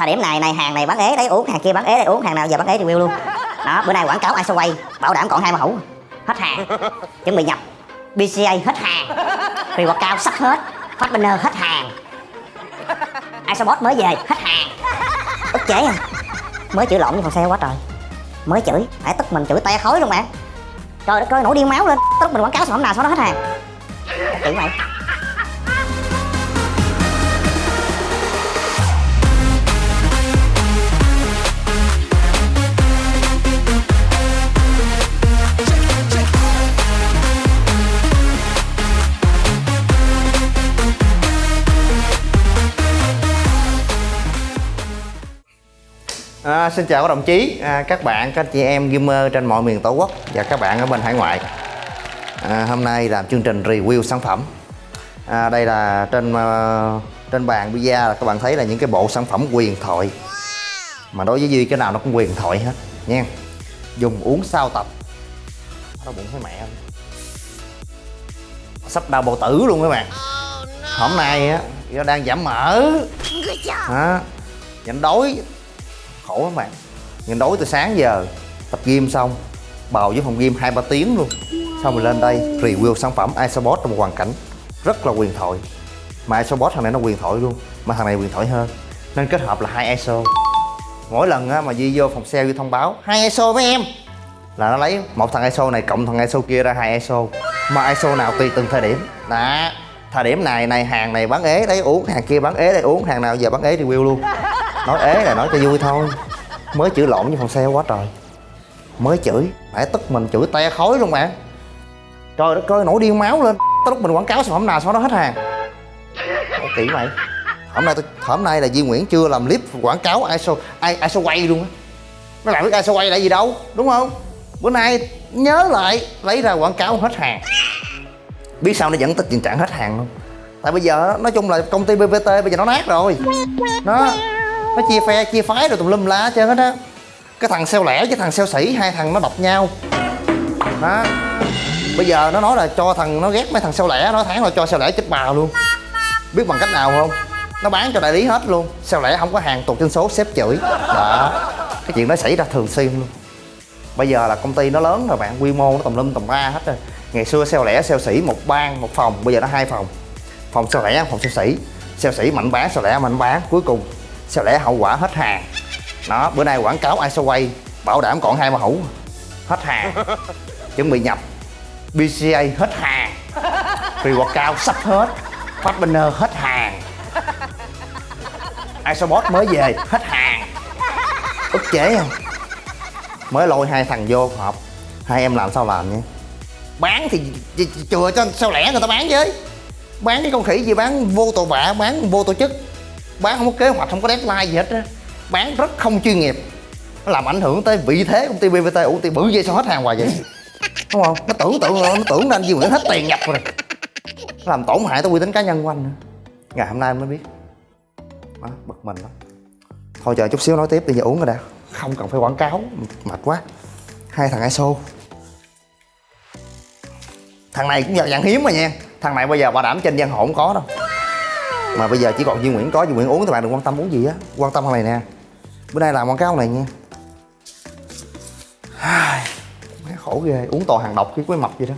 thời điểm này này, hàng này bán ế đấy, uống, hàng kia bán ế đấy, uống, hàng nào giờ bán ế review luôn. Đó, bữa nay quảng cáo iso quay, bảo đảm còn hai mẫu hết hàng. Chuẩn bị nhập. Bca hết hàng. Reward cao sắp hết. Phát banner hết hàng. Isobot mới về, hết hàng. Ức chế à. Mới chửi lộn với phòng xe quá trời. Mới chửi. Phải tức mình chửi te khói luôn bạn trời đất ơi, nổi điên máu lên. Tức mình quảng cáo sản phẩm nào sau đó hết hàng. Chửi mày. À, xin chào các đồng chí, à, các bạn, các chị em gamer trên mọi miền tổ quốc và các bạn ở bên hải ngoại. À, hôm nay làm chương trình review sản phẩm. À, đây là trên uh, trên bàn pizza là các bạn thấy là những cái bộ sản phẩm quyền thoại. Mà đối với Duy cái nào nó cũng quyền thoại hết nha. Dùng uống sau tập. Nó bụng thấy mẹ không? Sắp đau bộ tử luôn các bạn. Hôm nay á, do đang giảm mỡ. Đó, nhịn đói khổ lắm bạn. Nhìn đối từ sáng giờ tập gym xong bào với phòng gym hai ba tiếng luôn. Xong rồi lên đây review sản phẩm Isobot trong một hoàn cảnh rất là quyền thoại. Mà Isobot thằng này nó quyền thoại luôn mà thằng này quyền thoại hơn. Nên kết hợp là hai ISO. Mỗi lần á, mà Di vô phòng sale Di thông báo hai ISO với em. Là nó lấy một thằng ISO này cộng thằng ISO kia ra hai ISO. Mà ISO nào tùy từng thời điểm. Đó thời điểm này này hàng này bán ế đấy uống hàng kia bán ế đấy uống hàng nào giờ bán ế review luôn nói ế là nói cho vui thôi. Mới chửi lộn với phòng xe quá trời. Mới chửi phải tức mình chửi te khói luôn bạn trời đất ơi, nổi điên máu lên. Tới lúc mình quảng cáo sản phẩm nào sau đó hết hàng. Ô kỹ mày hôm nay tôi, hôm nay là Duy Nguyễn chưa làm clip quảng cáo ISO ai ISO quay luôn á. Nó làm biết ISO quay là gì đâu, đúng không? Bữa nay nhớ lại, lấy ra quảng cáo hết hàng. Biết sao nó dẫn tới tình trạng hết hàng không tại bây giờ nói chung là công ty BVT bây giờ nó nát rồi. Nó nó chia phe chia phái rồi tùm lum lá, hết trơn hết á. Cái thằng xeo lẻ với thằng xeo sĩ, hai thằng nó đập nhau. Đó. Bây giờ nó nói là cho thằng nó ghét mấy thằng xeo lẻ nó tháng là cho xeo lẻ chết bà luôn. Biết bằng cách nào không? Nó bán cho đại lý hết luôn. Xeo lẻ không có hàng tụt trên số xếp chửi. Đó. Cái chuyện đó xảy ra thường xuyên luôn. Bây giờ là công ty nó lớn rồi bạn quy mô nó tùm lum tùm ba hết rồi. Ngày xưa xeo lẻ xeo sĩ một ban một phòng. Bây giờ nó hai phòng. Phòng xeo lẻ phòng xeo sĩ. xeo sĩ mạnh bán xeo lẻ mạnh bán. Cuối cùng sao lẽ hậu quả hết hàng. Đó bữa nay quảng cáo iso quay bảo đảm còn hai ba hũ hết hàng. Chuẩn bị nhập. Bca hết hàng. Reward cao sắp hết. Phát banner hết hàng. Isobot mới về hết hàng. Ức chế không? Mới lôi hai thằng vô họp. Hai em làm sao làm nhé bán thì chừa cho sao lẻ người ta bán với? Bán cái con khỉ gì bán vô tội vạ bán vô tổ chức bán không có kế hoạch không có deadline gì hết á. Bán rất không chuyên nghiệp. Nó làm ảnh hưởng tới vị thế công ty bvt ủa ty bự vậy sao hết hàng hoài vậy? Đúng không? Nó tưởng tượng nó tưởng nên Duy Nguyễn hết tiền nhập rồi. Nó làm tổn hại tới uy tín cá nhân của anh nữa. Ngày hôm nay mới biết. Đó, bực mình lắm. Thôi chờ chút xíu nói tiếp đi giờ uống rồi đã. Không cần phải quảng cáo mệt quá. Hai thằng ISO. Thằng này cũng dạng hiếm mà nha. Thằng này bây giờ bảo đảm trên giang hồ không có đâu mà bây giờ chỉ còn Duy Nguyễn có, Duy Nguyễn uống thì bạn đừng quan tâm uống gì á. Quan tâm thằng này nè. Bữa nay làm quảng cáo này nha. Má khổ ghê. Uống toàn hàng độc chứ có mập gì đó.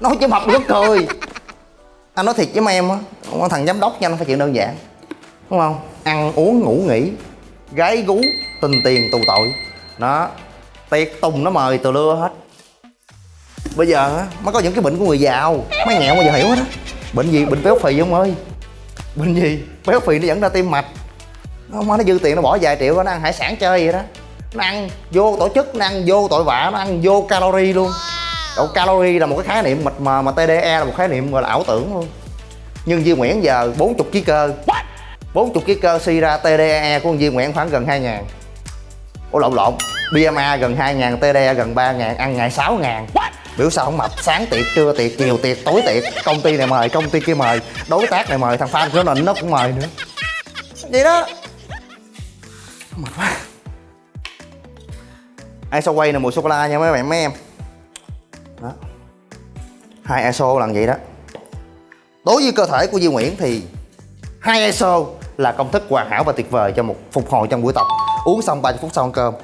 Nói chứ mập rất cười. Anh nói thiệt với mấy em á con thằng giám đốc nha, nó phải chuyện đơn giản. Đúng không? Ăn, uống, ngủ, nghỉ. Gái gú, tình tiền, tù tội. Đó. Tiệc tùng nó mời từ lưa hết. Bây giờ á, mới có những cái bệnh của người giàu. Mấy nghèo mà giờ hiểu hết á bệnh gì? Bệnh béo phì ông ơi? Bệnh gì? Béo phì nó dẫn ra tim mạch. Nó nó dư tiền nó bỏ vài triệu nó ăn hải sản chơi vậy đó. Nó ăn vô tổ chức, nó ăn vô tội vạ, nó ăn vô calorie luôn. Độ calorie là một cái khái niệm mịt mà mà TDE là một khái niệm gọi là ảo tưởng luôn. Nhưng Duy Nguyễn giờ 40 ký cơ. 40 ký cơ suy ra TDE của Duy Nguyễn khoảng gần 2 ngàn. Ủa, lộn lộn. BMA gần 2 ngàn TDE gần 3 ngàn, ăn ngày 6 ngàn biểu sao không mập? Sáng tiệc, trưa tiệc chiều tiệc, tối tiệc. Công ty này mời, công ty kia mời. Đối tác này mời, thằng fan của mình nó cũng mời nữa. Vậy đó. Mệt quá. ISO quay là mùi sô cô la nha mấy bạn, mấy em. Đó. Hai ISO là vậy đó. Đối với cơ thể của Duy Nguyễn thì hai ISO là công thức hoàn hảo và tuyệt vời cho một phục hồi trong buổi tập. Uống xong 30 phút sau ăn cơm.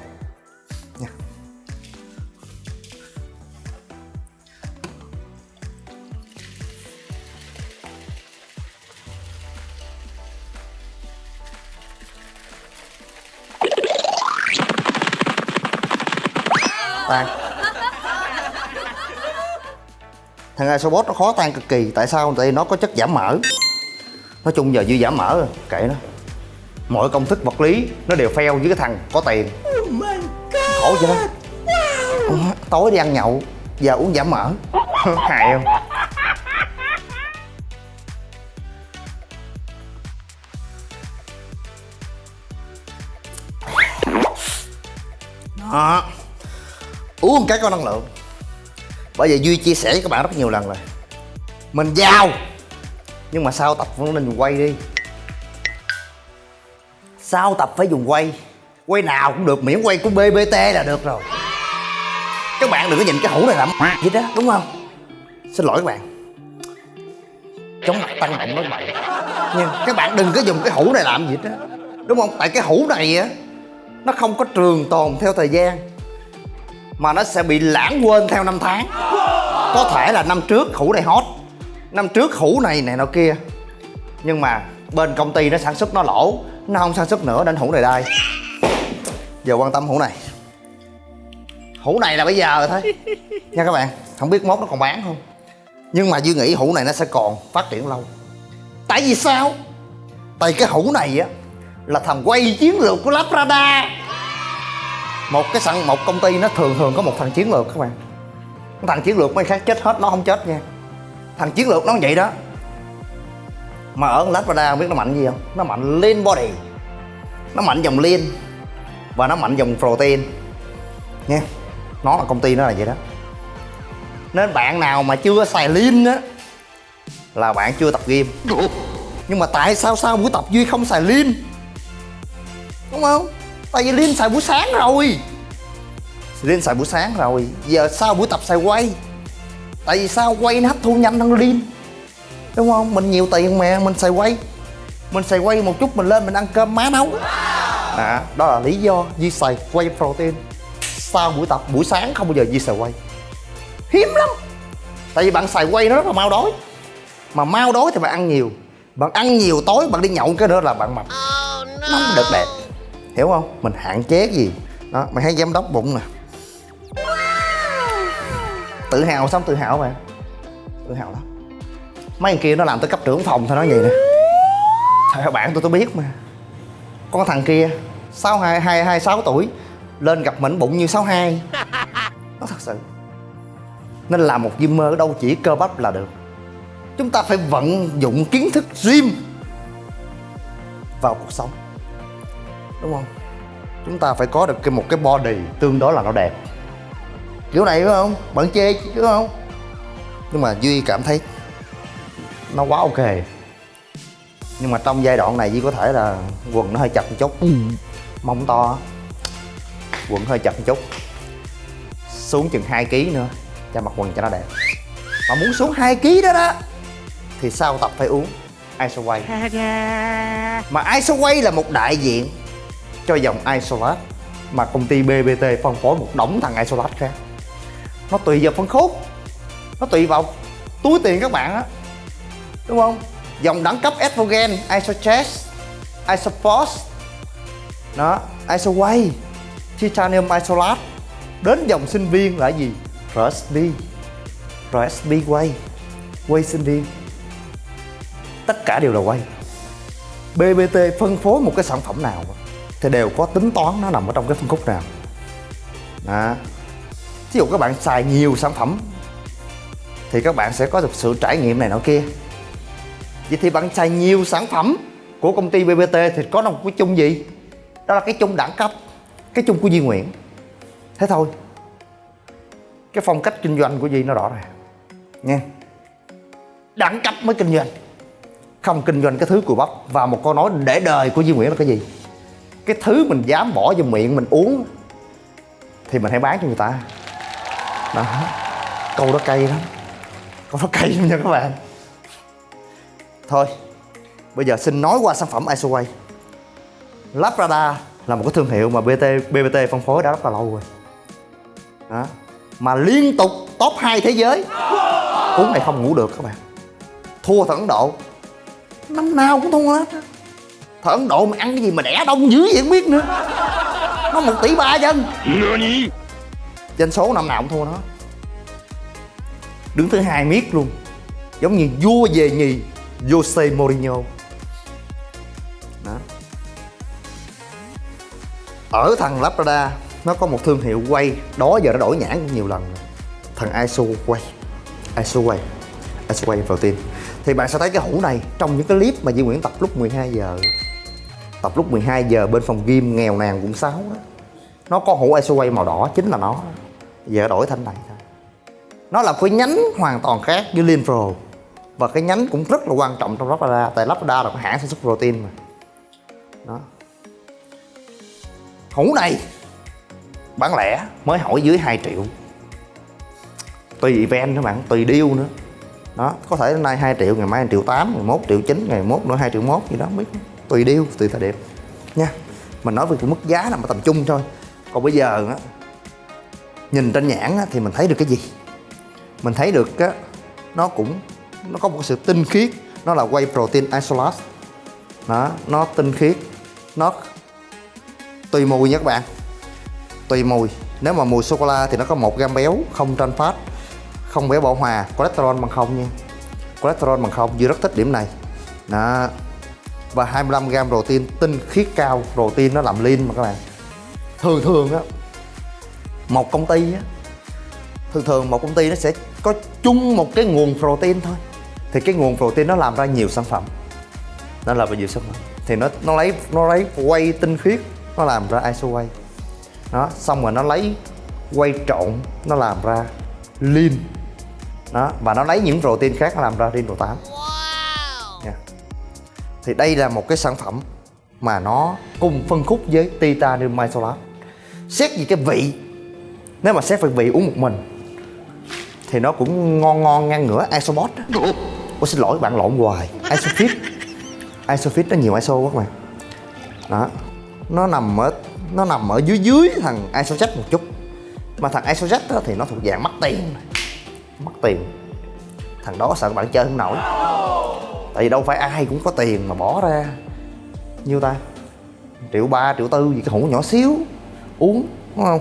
Thằng isobot nó khó tan cực kỳ. Tại sao? Tại vì nó có chất giảm mỡ. Nói chung giờ dư giảm mỡ rồi, kệ nó. Mọi công thức vật lý nó đều fail với cái thằng có tiền. Khổ chưa Ờ, tối đi ăn nhậu giờ uống giảm mỡ. Hại không? Đó. Uống một cái có năng lượng bởi vậy duy chia sẻ với các bạn rất nhiều lần rồi. Mình giao nhưng mà sau tập vẫn nên dùng quay đi. Sau tập phải dùng quay. Quay nào cũng được, miễn quay của bbt là được rồi. Các bạn đừng có nhìn cái hũ này làm gì đó, đúng không? Xin lỗi các bạn. Chống mặt tăng động nói bạn nhưng các bạn đừng có dùng cái hũ này làm gì đó, đúng không? Tại cái hũ này á, nó không có trường tồn theo thời gian mà nó sẽ bị lãng quên theo năm tháng. Có thể là năm trước hũ này hot, năm trước hũ này này nọ kia. Nhưng mà bên công ty nó sản xuất nó lỗ, nó không sản xuất nữa nên hũ này đây giờ quan tâm hũ này. Hũ này là bây giờ thôi. Nha các bạn, không biết mốt nó còn bán không? Nhưng mà duy nghĩ hũ này nó sẽ còn phát triển lâu. Tại vì sao? Tại cái hũ này á, là thằng quay chiến lược của Labrada một cái sẵn một công ty nó thường thường có một thằng chiến lược các bạn. Thằng chiến lược mấy khác chết hết nó không chết nha. Thằng chiến lược nó vậy đó. Mà ở Labrada không biết nó mạnh gì không? Nó mạnh lean body. Nó mạnh dòng lean và nó mạnh dòng protein nha. Nó là công ty nó là vậy đó. Nên bạn nào mà chưa xài lean á là bạn chưa tập game nhưng mà tại sao sau buổi tập duy không xài lean? Đúng không tại vì lean xài buổi sáng rồi. Lean xài buổi sáng rồi. Giờ sau buổi tập xài quay. Tại vì sao quay nó hấp thu nhanh hơn lean đúng không? Mình nhiều tiền mà mình xài quay. Mình xài quay một chút mình lên mình ăn cơm má nấu. À, đó là lý do Di xài quay protein. Sau buổi tập buổi sáng không bao giờ Di xài quay. Hiếm lắm. Tại vì bạn xài quay nó rất là mau đói. Mà mau đói thì bạn ăn nhiều. Bạn ăn nhiều tối bạn đi nhậu cái nữa là bạn mập. Nó không được đẹp hiểu không? Mình hạn chế cái gì? Đó mày thấy giám đốc bụng nè. Tự hào xong tự hào mà tự hào lắm mấy thằng kia nó làm tới cấp trưởng phòng thôi nói vậy nè. Thầy bạn tôi tôi biết mà. Con thằng kia sáu hai hai hai sáu tuổi lên gặp mình bụng như sáu hai. Nó thật sự. Nên làm một gymmer ở đâu chỉ cơ bắp là được. Chúng ta phải vận dụng kiến thức gym vào cuộc sống đúng không? Chúng ta phải có được cái một cái body tương đối là nó đẹp. Kiểu này phải không? Bạn chê chứ không? Nhưng mà duy cảm thấy nó quá ok. Nhưng mà trong giai đoạn này duy có thể là quần nó hơi chặt một chút. Mông to. Quần hơi chặt một chút. Xuống chừng 2 kg nữa cho mặc quần cho nó đẹp. Mà muốn xuống 2 kg đó đó thì sau tập phải uống Isoway. Mà Isoway là một đại diện cho dòng Isolat, mà công ty BBT phân phối một đống thằng Isolat khác. Nó tùy vào phân khúc, nó tùy vào túi tiền các bạn á, đúng không? Dòng đẳng cấp estrogen, isochest isopos đó, isoway, titanium isolat. Đến dòng sinh viên là gì? Rsb rsb quay quay sinh viên. Tất cả đều là quay. Bbt phân phối một cái sản phẩm nào? Thì đều có tính toán nó nằm ở trong cái phân khúc nào. Đó. Ví dụ các bạn xài nhiều sản phẩm, thì các bạn sẽ có được sự trải nghiệm này nọ kia. Vậy thì bạn xài nhiều sản phẩm của công ty BBT thì có một cái chung gì? Đó là cái chung đẳng cấp, cái chung của Duy Nguyễn. Thế thôi. Cái phong cách kinh doanh của Duy nó rõ rồi nha. Đẳng cấp mới kinh doanh. Không kinh doanh cái thứ cùi bắp và một câu nói để đời của Duy Nguyễn là cái gì? Cái thứ mình dám bỏ vô miệng mình uống thì mình hãy bán cho người ta. Đó. Câu đó cay lắm. Câu đó cay lắm nha các bạn. Thôi, bây giờ xin nói qua sản phẩm Isoway Labrador là một cái thương hiệu mà BT BBT phân phối đã rất là lâu rồi. Đó. mà liên tục top 2 thế giới. Uống này không ngủ được các bạn. Thua thẳng Ấn Độ. Năm nào cũng thua hết thằng Ấn Độ mà ăn cái gì mà đẻ đông dữ vậy không biết nữa. Nó một tỷ ba dân. Doanh số năm nào cũng thua nó. Đứng thứ hai miết luôn. Giống như vua về nhì Jose Mourinho. Đó. Ở thằng Labrador nó có một thương hiệu quay. Đó giờ nó đổi nhãn nhiều lần rồi. Thằng ISO quay. ISO quay. ISO quay protein thì bạn sẽ thấy cái hũ này trong những cái clip mà Duy Nguyễn tập lúc 12 giờ tập lúc 12 giờ bên phòng gym, nghèo nàn cũng sáu đó. Nó có hũ ISO quay màu đỏ, chính là nó. Giờ đổi thành này thôi. Nó là cái nhánh hoàn toàn khác với Lean Pro. Và cái nhánh cũng rất là quan trọng trong Labrador tại Labrador là cái hãng sản xuất protein mà. Đó. Hũ này, bán lẻ, mới hỏi dưới 2 triệu. Tùy event nữa bạn, tùy deal nữa. Đó, có thể hôm nay 2 triệu, ngày mai 1 triệu 8 ngày mốt triệu 9 ngày mốt nữa 2 triệu mốt gì đó, không biết tùy deal tùy thời điểm. Nha mình nói về cái mức giá là ở tầm trung thôi. Còn bây giờ á nhìn trên nhãn á, thì mình thấy được cái gì? Mình thấy được á nó cũng nó có một sự tinh khiết nó là whey protein isolate. Đó nó tinh khiết nó tùy mùi nha các bạn. Tùy mùi. Nếu mà mùi sô cô la thì nó có một gam béo không trans fat không béo bão hòa cholesterol bằng không nha. Cholesterol bằng không Duy rất thích điểm này. Đó và 25g protein tinh khiết cao protein nó làm lean mà các bạn. Thường thường á, một công ty á, thường thường một công ty nó sẽ có chung một cái nguồn protein thôi. Thì cái nguồn protein nó làm ra nhiều sản phẩm. Nó làm ra nhiều sản phẩm. Thì nó nó lấy nó lấy quay tinh khiết, nó làm ra iso quay đó, xong rồi nó lấy quay trộn, nó làm ra lean. Đó, và nó lấy những protein khác nó làm ra lean pro 8 thì đây là một cái sản phẩm mà nó cùng phân khúc với titanium isolate xét về cái vị nếu mà xét về vị uống một mình thì nó cũng ngon ngon ngang ngửa isobot Ủa? Xin lỗi bạn lộn hoài. Isofit. Isofit nó nhiều iso quá các bạn. Đó. Nó nằm ở nó nằm ở dưới dưới thằng isojet một chút. Mà thằng isojet đó thì nó thuộc dạng mắc tiền. Mất tiền. Thằng đó sợ các bạn chơi không nổi tại vì đâu phải ai cũng có tiền mà bỏ ra. Nhiêu ta? Triệu ba, triệu tư gì, cái hũ nhỏ xíu. Uống, đúng không?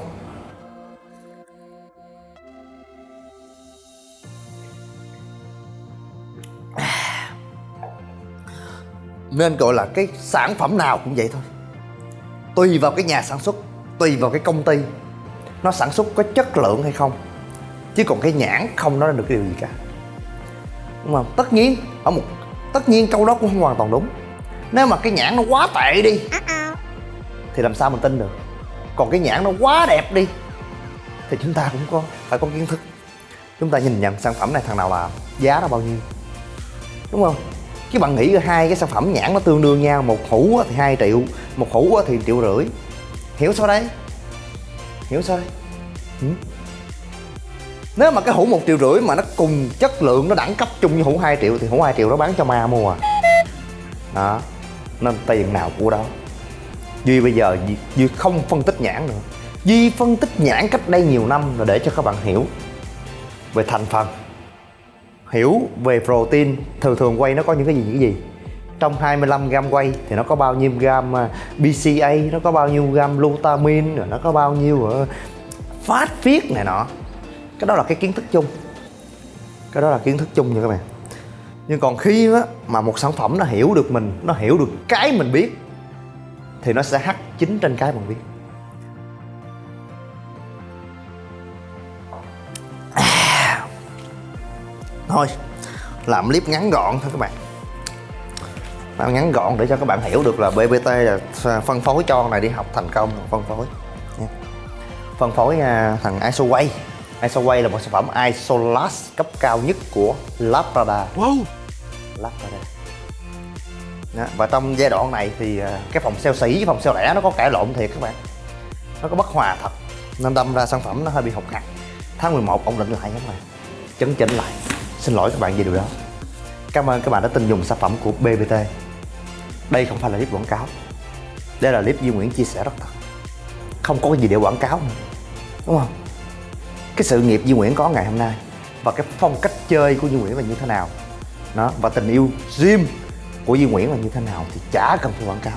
Nên gọi là cái sản phẩm nào cũng vậy thôi. Tùy vào cái nhà sản xuất, tùy vào cái công ty, nó sản xuất có chất lượng hay không. Chứ còn cái nhãn không nói được điều gì cả. Đúng không? Tất nhiên, ở một tất nhiên câu đó cũng không hoàn toàn đúng. Nếu mà cái nhãn nó quá tệ đi, thì làm sao mình tin được? Còn cái nhãn nó quá đẹp đi, thì chúng ta cũng có, phải có kiến thức. Chúng ta nhìn nhận sản phẩm này thằng nào làm giá nó bao nhiêu. Đúng không? Chứ bạn nghĩ hai cái sản phẩm nhãn nó tương đương nhau, một hũ thì 2 triệu, một hũ thì triệu rưỡi. Hiểu sao đấy? Hiểu sao đấy? Ừ? Nếu mà cái hũ một triệu rưỡi mà nó cùng chất lượng nó đẳng cấp chung với hũ 2 triệu thì hũ 2 triệu nó bán cho ma mua à. Đó nên tiền nào của đó. Duy bây giờ duy, duy không phân tích nhãn nữa. Duy phân tích nhãn cách đây nhiều năm là để cho các bạn hiểu về thành phần hiểu về protein. Thường thường quay nó có những cái gì những cái gì? Trong 25 gram quay thì nó có bao nhiêu gam à, BCA nó có bao nhiêu gam glutamine rồi nó có bao nhiêu ờ, phát viết này nọ cái đó là cái kiến thức chung. Cái đó là kiến thức chung nha các bạn. Nhưng còn khi á, mà một sản phẩm nó hiểu được mình nó hiểu được cái mình biết thì nó sẽ hắt chính trên cái mình biết. À. thôi làm clip ngắn gọn thôi các bạn. Làm ngắn gọn để cho các bạn hiểu được là BBT là phân phối cho này đi học thành công phân phối phân phối à, thằng ISOWay ISOWay là một sản phẩm Isolast cấp cao nhất của Labrador wow. Labrador đó. và trong giai đoạn này thì à, cái phòng sale sỉ với phòng sale lẻ nó có cãi lộn thiệt các bạn. Nó có bất hòa thật nên đâm ra sản phẩm nó hơi bị hụt hạt. Tháng 11 ổn định lại các bạn. Chấn chỉnh lại. Xin lỗi các bạn về điều đó. Cảm ơn các bạn đã tin dùng sản phẩm của BBT đây không phải là clip quảng cáo. Đây là clip Duy Nguyễn chia sẻ rất thật. Không có gì để quảng cáo nữa. Đúng không cái sự nghiệp Duy Nguyễn có ngày hôm nay và cái phong cách chơi của Duy Nguyễn là như thế nào. Đó và tình yêu gym của Duy Nguyễn là như thế nào thì chả cần phải quảng cáo.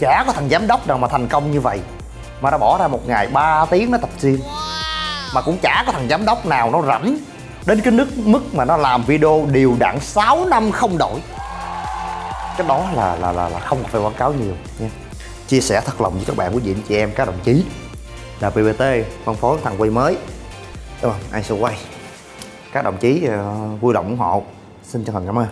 Chả có thằng giám đốc nào mà thành công như vậy mà nó bỏ ra một ngày 3 tiếng nó tập gym. Mà cũng chả có thằng giám đốc nào nó rảnh đến cái nước mức mà nó làm video đều đặn 6 năm không đổi. Cái đó là là là, là không phải quảng cáo nhiều nha. Chia sẻ thật lòng với các bạn quý vị anh chị em các đồng chí là PPT phân phối thằng quay mới. Đúng không ai sẽ quay? Các đồng chí ờ, vui lòng ủng hộ. Xin chân thành cảm ơn.